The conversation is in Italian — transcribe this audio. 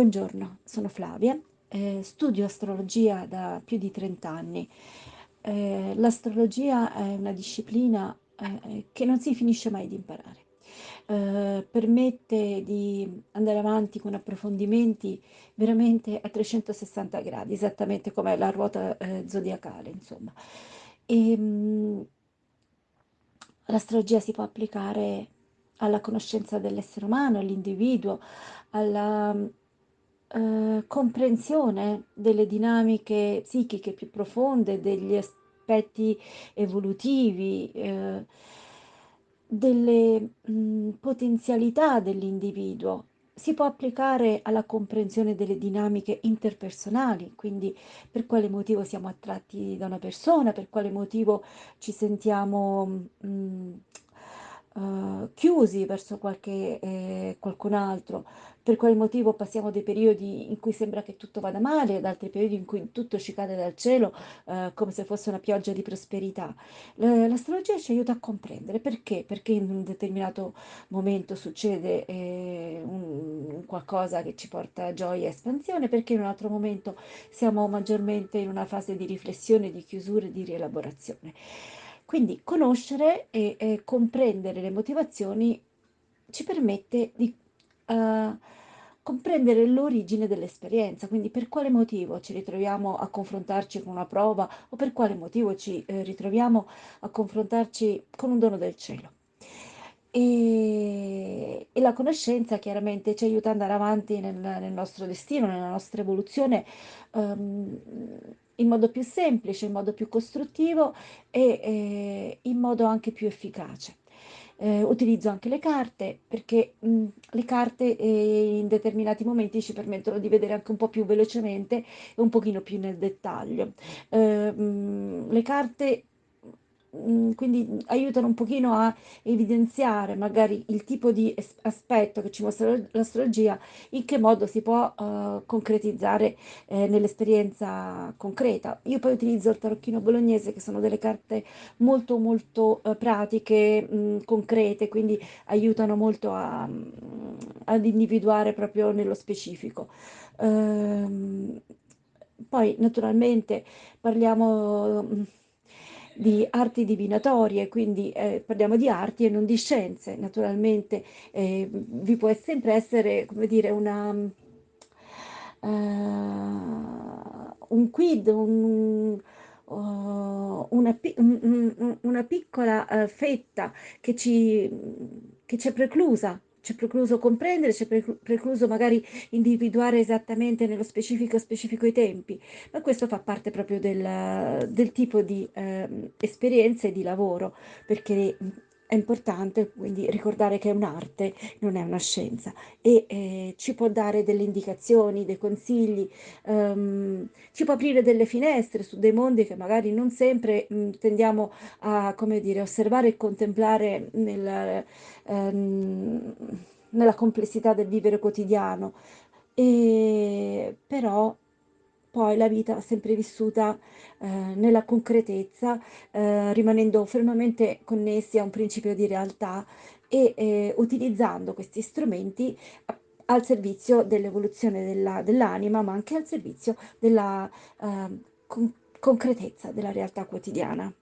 Buongiorno, sono Flavia, eh, studio astrologia da più di 30 anni. Eh, l'astrologia è una disciplina eh, che non si finisce mai di imparare. Eh, permette di andare avanti con approfondimenti veramente a 360 gradi, esattamente come la ruota eh, zodiacale, insomma. E, mh, l'astrologia si può applicare alla conoscenza dell'essere umano, all'individuo, alla eh, comprensione delle dinamiche psichiche più profonde, degli aspetti evolutivi, eh, delle mh, potenzialità dell'individuo. Si può applicare alla comprensione delle dinamiche interpersonali, quindi per quale motivo siamo attratti da una persona, per quale motivo ci sentiamo mh, uh, chiusi verso qualche, eh, qualcun altro, per quale motivo passiamo dei periodi in cui sembra che tutto vada male, ad altri periodi in cui tutto ci cade dal cielo uh, come se fosse una pioggia di prosperità. L'astrologia ci aiuta a comprendere perché, perché in un determinato momento succede eh, un, qualcosa che ci porta gioia e espansione, perché in un altro momento siamo maggiormente in una fase di riflessione, di chiusura e di rielaborazione. Quindi conoscere e, e comprendere le motivazioni ci permette di uh, comprendere l'origine dell'esperienza, quindi per quale motivo ci ritroviamo a confrontarci con una prova o per quale motivo ci eh, ritroviamo a confrontarci con un dono del cielo. E, e, la conoscenza chiaramente ci aiuta ad andare avanti nel, nel nostro destino, nella nostra evoluzione. Um, in modo più semplice, in modo più costruttivo e eh, in modo anche più efficace. Eh, utilizzo anche le carte perché mh, le carte eh, in determinati momenti ci permettono di vedere anche un po' più velocemente e un pochino più nel dettaglio. Eh, mh, le carte Mhmm, quindi aiutano un pochino a evidenziare magari il tipo di aspetto che ci mostra l'astrologia, in che modo si può uh, concretizzare eh, nell'esperienza concreta. Io poi utilizzo il tarocchino bolognese che sono delle carte molto molto uh, pratiche, mh, mhmm, concrete, quindi aiutano molto a, mh, ad individuare proprio nello specifico. Uh, poi naturalmente parliamo di arti divinatorie, quindi eh, parliamo di arti e non di scienze. Naturalmente eh, vi può sempre essere, come dire, una, uh, un quid, un, uh, una, un, una, piccola uh, fetta che ci, che ci è preclusa c'è precluso comprendere, c'è precluso magari individuare esattamente nello specifico specifico i tempi, ma questo fa parte proprio del, del tipo di eh, esperienza e di lavoro, perché è importante quindi ricordare che è un'arte, non è una scienza. E eh, ci può dare delle indicazioni, dei consigli, um, ci può aprire delle finestre su dei mondi che magari non sempre mh, mm, tendiamo a, come dire, osservare e contemplare nel, um, nella complessità del vivere quotidiano. E, però poi la vita va sempre vissuta eh, nella concretezza, eh, rimanendo fermamente connessi a un principio di realtà e eh, utilizzando questi strumenti al servizio dell'evoluzione della, dell'anima, ma anche al servizio della ehm, con concretezza della realtà quotidiana.